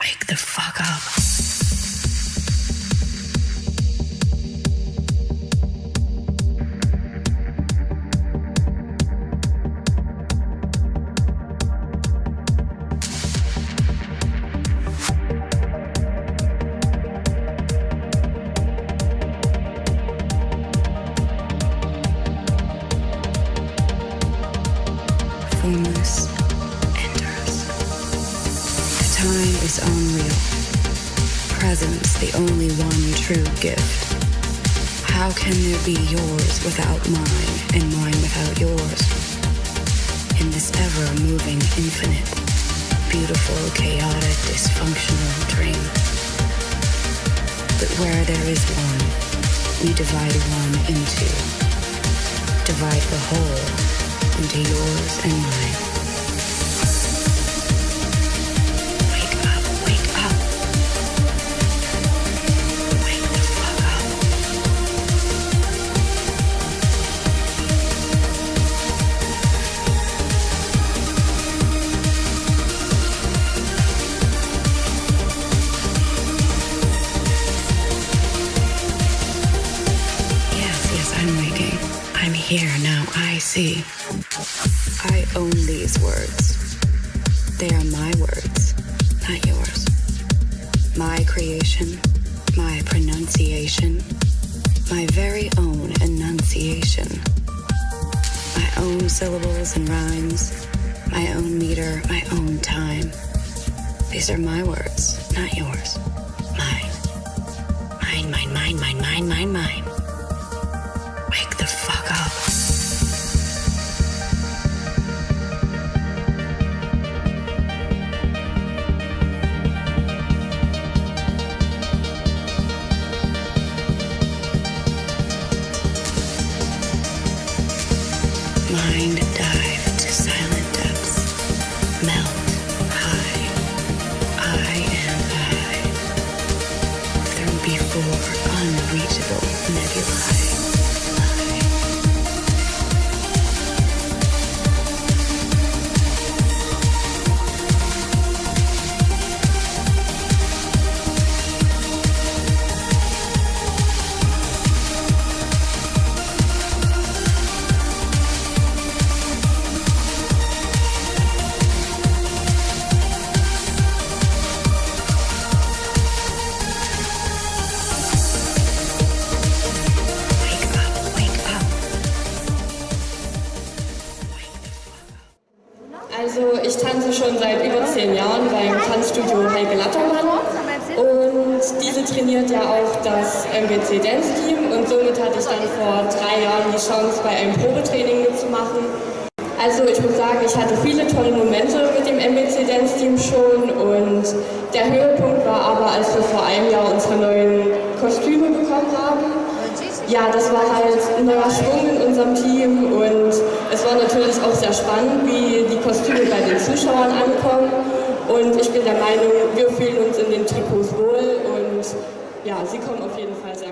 Wake the fuck up. Time is unreal. Presence the only one true gift. How can there be yours without mine and mine without yours? In this ever moving infinite, beautiful, chaotic, dysfunctional dream. But where there is one, we divide one into. Divide the whole into yours and mine. Here now. I see. I own these words. They are my words, not yours. My creation, my pronunciation, my very own enunciation. My own syllables and rhymes, my own meter, my own time. These are my words, not yours. Mine. Mine, mine, mine, mine, mine, mine, mine. Before unreachable nebulae. Also ich tanze schon seit über zehn Jahren beim Tanzstudio Heike Lattermann und diese trainiert ja auch das MBC Dance Team und somit hatte ich dann vor drei Jahren die Chance bei einem Probetraining mitzumachen. Also ich muss sagen, ich hatte viele tolle Momente mit dem MBC Dance Team schon und der Höhepunkt war aber, als wir vor einem Jahr unsere neuen Kostüme bekommen haben. Ja, das war halt ein neuer Schwung in unserem Team und es war natürlich auch sehr spannend, wie die Kostüme bei den Zuschauern ankommen. Und ich bin der Meinung, wir fühlen uns in den Trikots wohl und ja, sie kommen auf jeden Fall sehr.